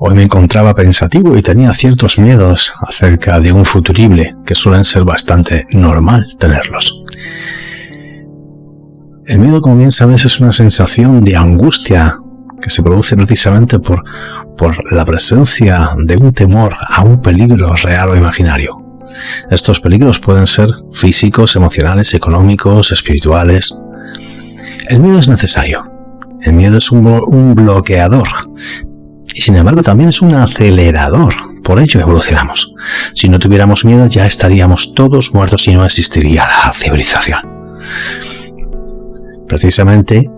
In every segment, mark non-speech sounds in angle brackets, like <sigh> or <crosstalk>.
Hoy me encontraba pensativo y tenía ciertos miedos acerca de un futurible que suelen ser bastante normal tenerlos. El miedo, como bien sabes, es una sensación de angustia que se produce precisamente por, por la presencia de un temor a un peligro real o imaginario. Estos peligros pueden ser físicos, emocionales, económicos, espirituales. El miedo es necesario. El miedo es un, un bloqueador. Sin embargo también es un acelerador. Por ello evolucionamos. Si no tuviéramos miedo ya estaríamos todos muertos y no existiría la civilización. Precisamente,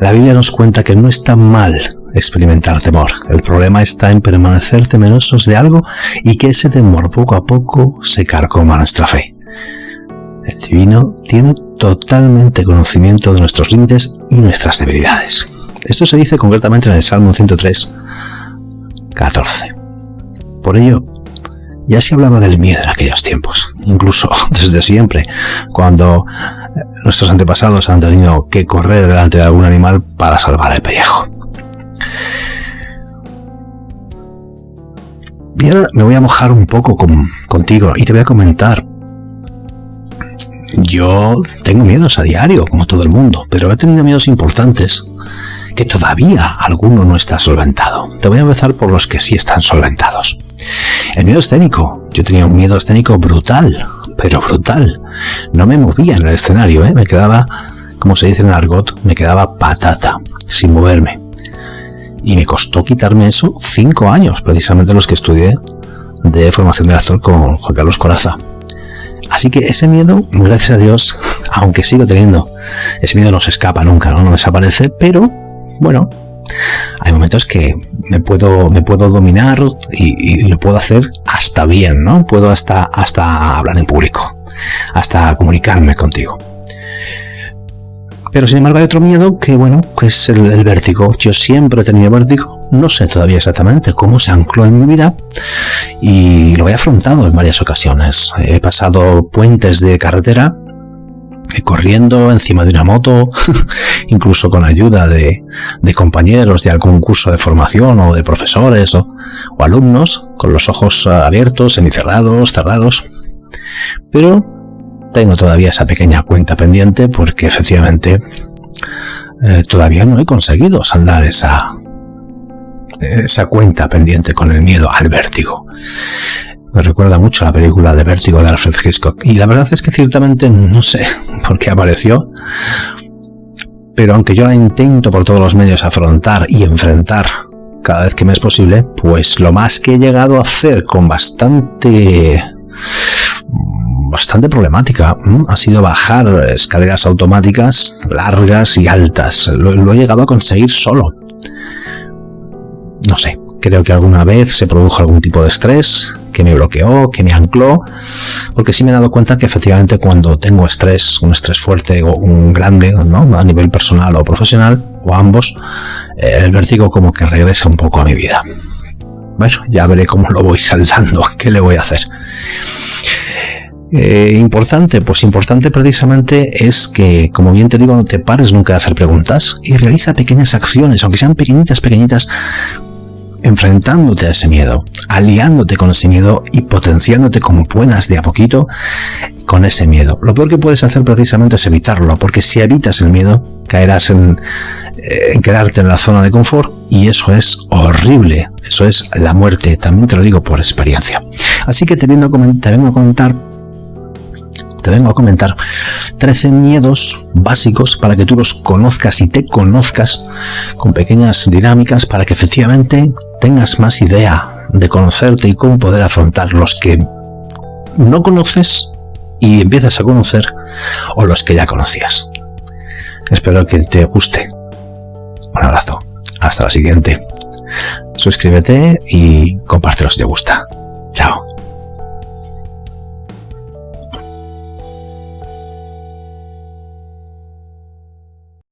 la Biblia nos cuenta que no está mal experimentar temor. El problema está en permanecer temerosos de algo y que ese temor poco a poco se carcoma nuestra fe. El divino tiene totalmente conocimiento de nuestros límites y nuestras debilidades. Esto se dice concretamente en el Salmo 103, 14. Por ello, ya se hablaba del miedo en aquellos tiempos, incluso <laughs> desde siempre, cuando nuestros antepasados han tenido que correr delante de algún animal para salvar el pellejo. Bien, me voy a mojar un poco contigo y te voy a comentar. Yo tengo miedos a diario, como todo el mundo, pero he tenido miedos importantes que todavía alguno no está solventado. Te voy a empezar por los que sí están solventados. El miedo escénico. Yo tenía un miedo escénico brutal, pero brutal. No me movía en el escenario, ¿eh? me quedaba, como se dice en el argot, me quedaba patata, sin moverme. Y me costó quitarme eso cinco años, precisamente los que estudié de formación de actor con Juan Carlos Coraza. Así que ese miedo, gracias a Dios, aunque sigo teniendo, ese miedo no se escapa nunca, no, no desaparece, pero bueno, hay momentos que me puedo, me puedo dominar y, lo puedo hacer hasta bien, ¿no? Puedo hasta, hasta hablar en público, hasta comunicarme contigo. Pero sin embargo hay otro miedo que, bueno, que es el, vértigo. Yo siempre he tenido vértigo, no sé todavía exactamente cómo se ancló en mi vida y lo he afrontado en varias ocasiones. He pasado puentes de carretera corriendo encima de una moto, <laughs> incluso con ayuda de, compañeros de algún curso de formación o de profesores o, alumnos, con los ojos abiertos, semicerrados, cerrados. Pero tengo todavía esa pequeña cuenta pendiente porque efectivamente eh, todavía no he conseguido saldar esa, esa cuenta pendiente con el miedo al vértigo. Me recuerda mucho a la película de Vértigo de Alfred Hitchcock. Y la verdad es que ciertamente no sé <laughs> por qué apareció. Pero aunque yo la intento por todos los medios afrontar y enfrentar cada vez que me es posible, pues lo más que he llegado a hacer con bastante bastante problemática ha sido bajar escaleras automáticas largas y altas. lo, he llegado a conseguir solo. No sé, creo que alguna vez se produjo algún tipo de estrés que me bloqueó, que me ancló, porque sí me he dado cuenta que efectivamente cuando tengo estrés, un estrés fuerte o un grande, ¿no? a nivel personal o profesional, o ambos, eh, el vértigo como que regresa un poco a mi vida. Bueno, ya veré cómo lo voy saldando, <laughs> qué le voy a hacer. Eh, importante, pues importante precisamente es que, como bien te digo, no te pares nunca de hacer preguntas y realiza pequeñas acciones, aunque sean pequeñitas, pequeñitas, enfrentándote a ese miedo, aliándote con ese miedo y potenciándote como puedas de a poquito con ese miedo. Lo peor que puedes hacer precisamente es evitarlo, porque si evitas el miedo, caerás en, eh, quedarte en la zona de confort y eso es horrible, eso es la muerte, también te lo digo por experiencia. Así que te vengo a comentar te vengo a comentar 13 miedos básicos para que tú los conozcas y te conozcas con pequeñas dinámicas para que efectivamente tengas más idea de conocerte y cómo poder afrontar los que no conoces y empiezas a conocer o los que ya conocías. Espero que te guste. Un abrazo. Hasta la siguiente. Suscríbete y compártelo si te gusta. Chao.